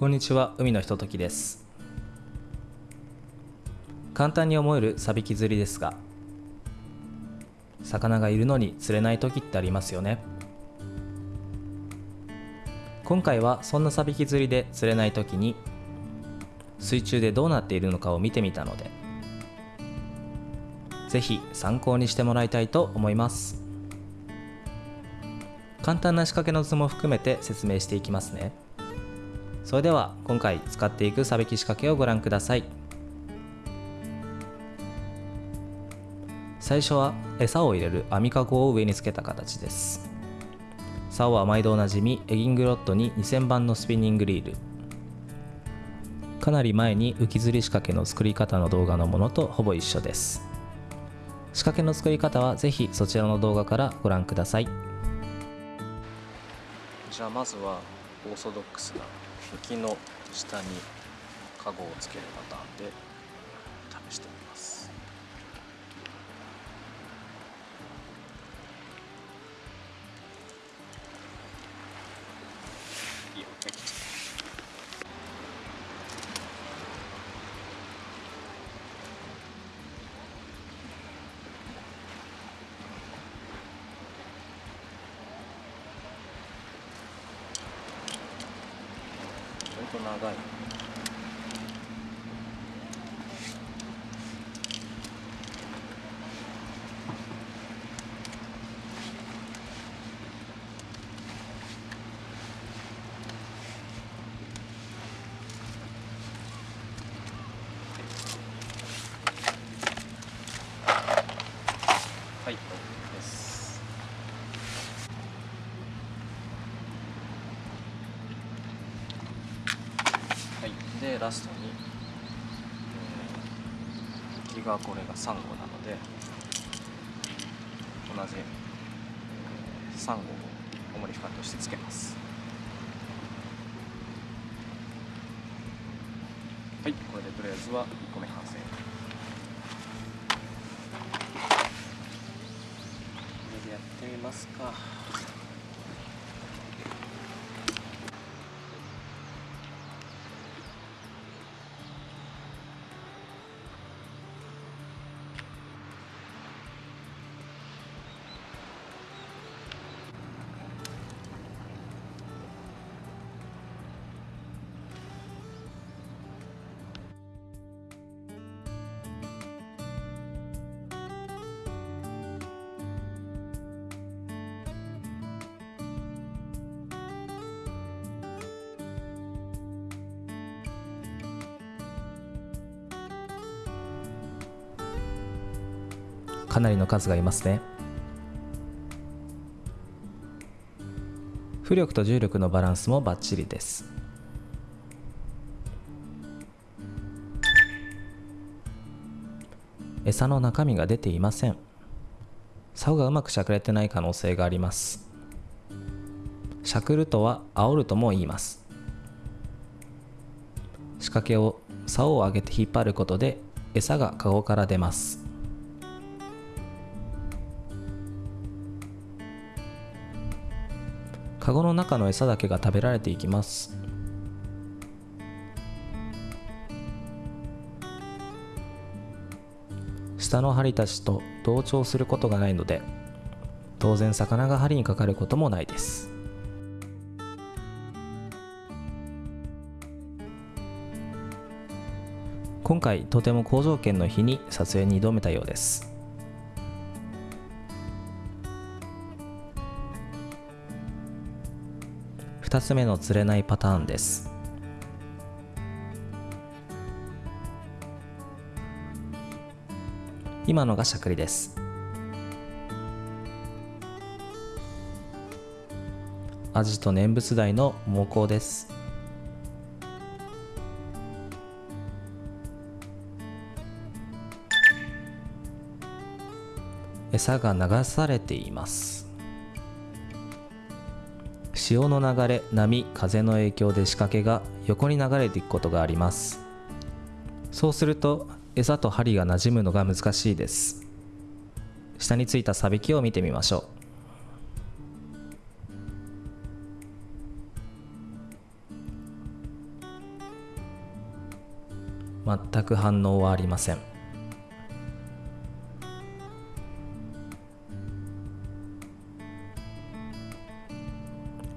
こんにちは海のひとときです。簡単に思えるサビキ釣りですが魚がいるのに釣れない時ってありますよね。今回はそんなサビキ釣りで釣れない時に水中でどうなっているのかを見てみたのでぜひ参考にしてもらいたいと思います。簡単な仕掛けの図も含めて説明していきますね。それでは今回使っていくサビキ仕掛けをご覧ください。最初は餌を入れる網かごを上につけた形です。竿は毎度おなじみエギングロッドに2000番のスピニングリール。かなり前に浮き釣り仕掛けの作り方の動画のものとほぼ一緒です。仕掛けの作り方はぜひそちらの動画からご覧ください。じゃあまずはオーソドックスな浮きの下にカゴをつけるパターンで試してみます。ちょっと長いはい、OK です。はい、でラストに、えー、木がこれがサンゴなので同じ、えー、サンゴを主にフカとしてつけます。はいこれでとりあえずは1個目完成。これでやってみますか。かなりの数がいますね。浮力と重力のバランスもバッチリです。餌の中身が出ていません。竿がうまくしゃくれてない可能性があります。しゃくるとは煽るとも言います。仕掛けを竿を上げて引っ張ることで餌がカゴから出ます。カゴの中の餌だけが食べられていきます。下の針たちと同調することがないので当然魚が針にかかることもないです。今回とても好条件の日に撮影に挑めたようです。2つ目の釣れないパターンです。今のがしゃくりです。アジと念仏台の猛攻です。餌が流されています。潮の流れ波風の影響で仕掛けが横に流れていくことがあります。そうすると餌と針が馴染むのが難しいです。下についたサビキを見てみましょう。全く反応はありません。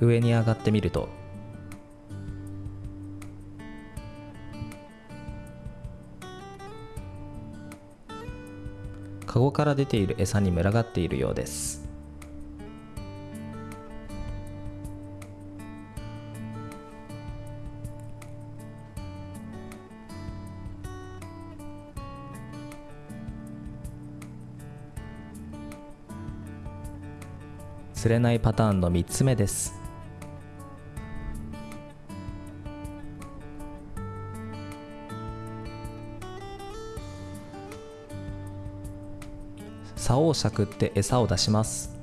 上に上がってみると。カゴから出ている餌に群がっているようです。釣れないパターンの3つ目です。竿をしゃくって餌を出します。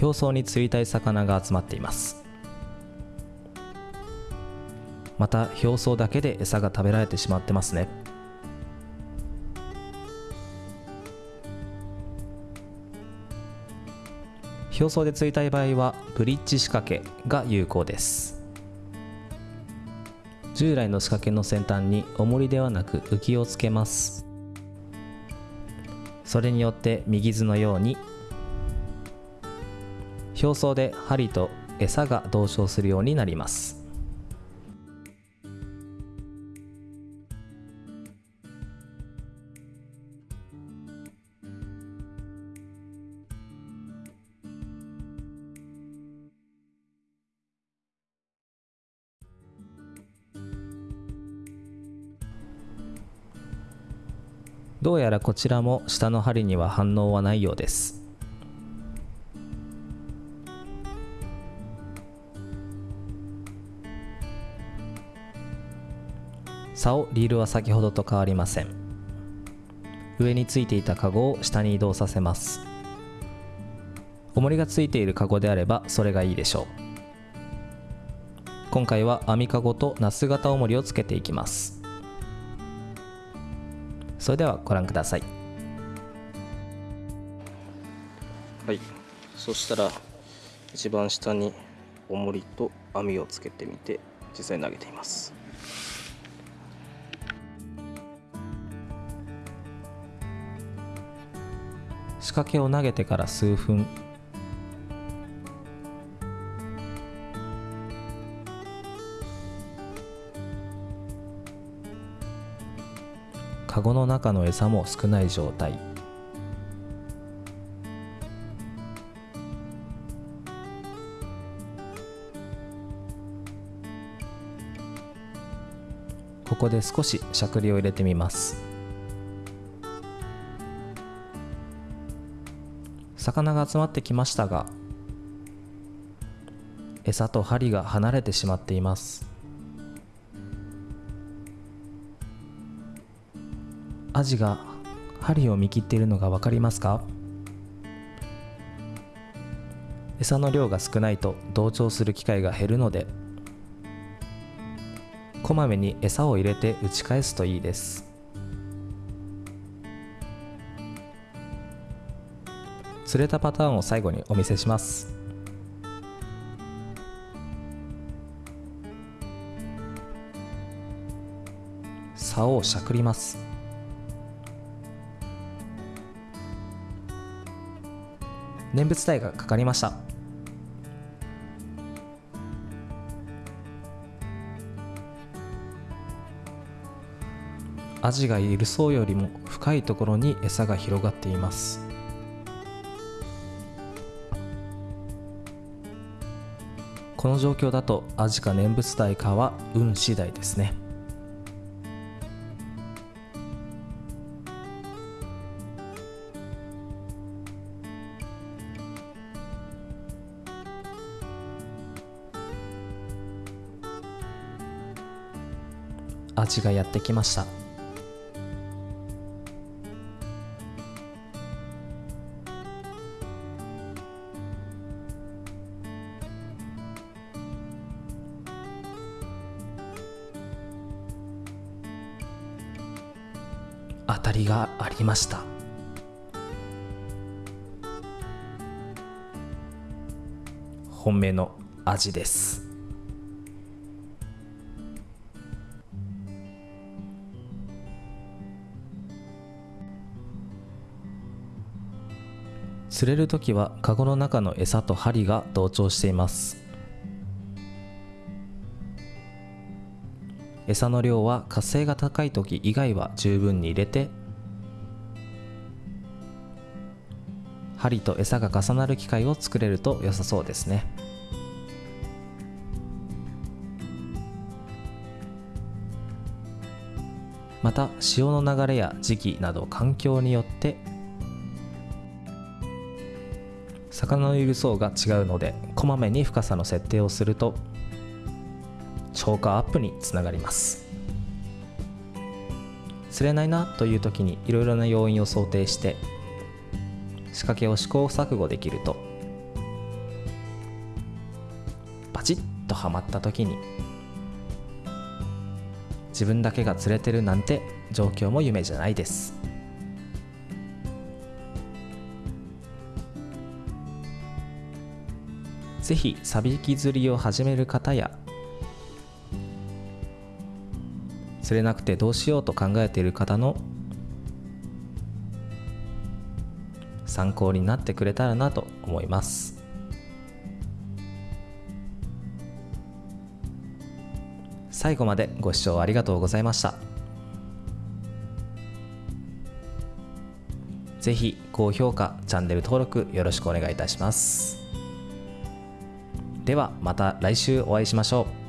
表層に釣りたい魚が集まっています。また表層だけで餌が食べられてしまってますね。表層で釣りたい場合はブリッジ仕掛けが有効です。従来の仕掛けの先端に重りではなく浮きをつけます。それによって右図のように表層で針と餌が同調するようになります。どうやらこちらも下の針には反応はないようです。竿リールは先ほどと変わりません。上についていたカゴを下に移動させます。重りがついているカゴであればそれがいいでしょう。今回は網カゴとナス型重りをつけていきます。それではご覧ください。はい。そしたら一番下に重りと網をつけてみて実際に投げています。仕掛けを投げてから数分カゴの中の餌も少ない状態。ここで少ししゃくりを入れてみます。魚が集まってきましたが餌と針が離れてしまっています。アジが針を見切っているのが分かりますか？餌の量が少ないと同調する機会が減るのでこまめに餌を入れて打ち返すといいです。釣れたパターンを最後にお見せします。竿をしゃくります。念仏体がかかりました。アジがいる層よりも深いところに餌が広がっています。この状況だとアジか念仏体かは運次第ですね。味がやってきました。当たりがありました。本命のアジです。釣れる時はカゴの中の餌と針が同調しています。餌の量は活性が高い時以外は十分に入れて針と餌が重なる機械を作れると良さそうですね。また潮の流れや時期など環境によって魚のいる層が違うのでこまめに深さの設定をすると超過アップにつながります。釣れないなという時にいろいろな要因を想定して仕掛けを試行錯誤できるとバチッとはまった時に自分だけが釣れてるなんて状況も夢じゃないです。ぜひサビキ釣りを始める方や釣れなくてどうしようと考えている方の参考になってくれたらなと思います。最後までご視聴ありがとうございました。ぜひ高評価チャンネル登録よろしくお願いいたします。ではまた来週お会いしましょう。